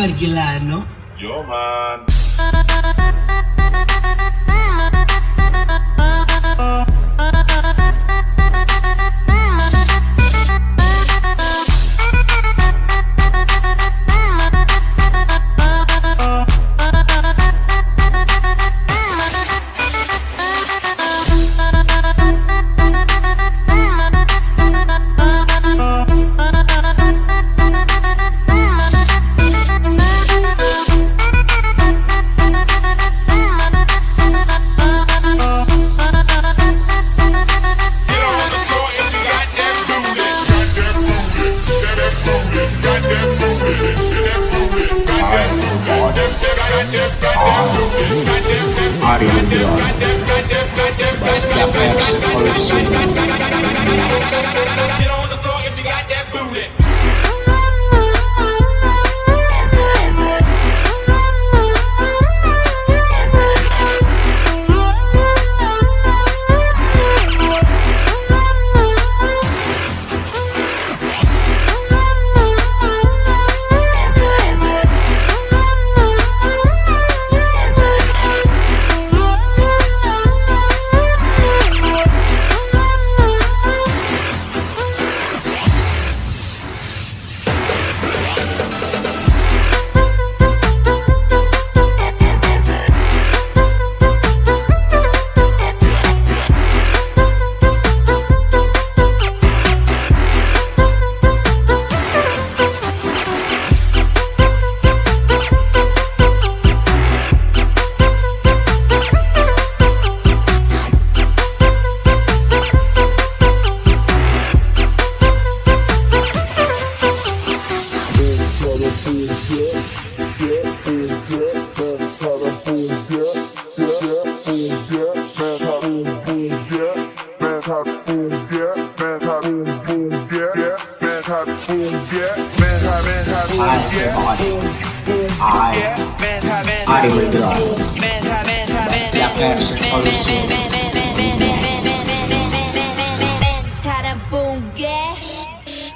Marquilano. Yo, man. shoot it.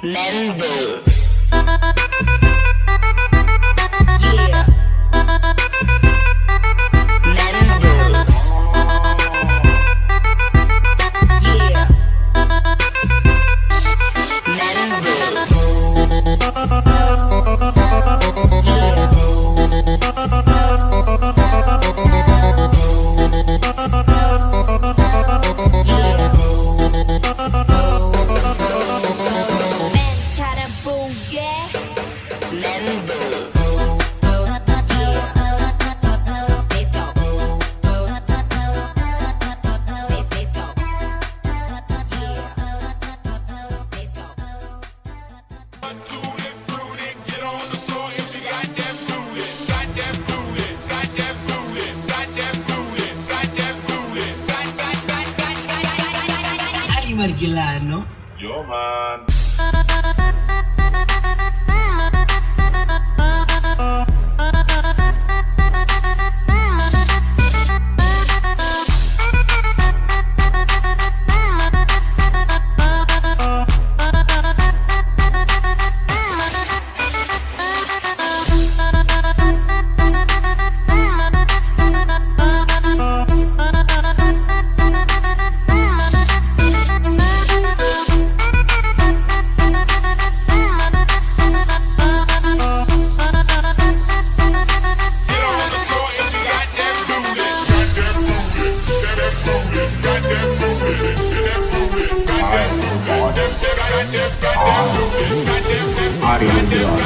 Member. Marquelano. Yo, man. body on the yard.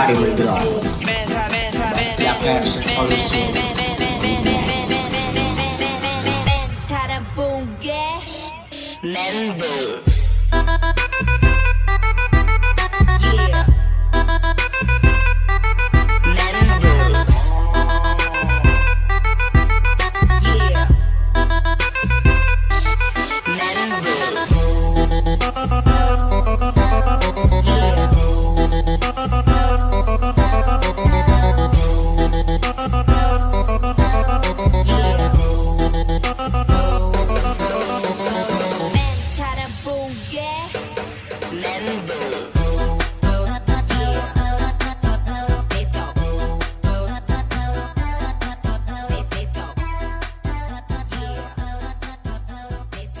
I will God. Siapkan solusi. Member.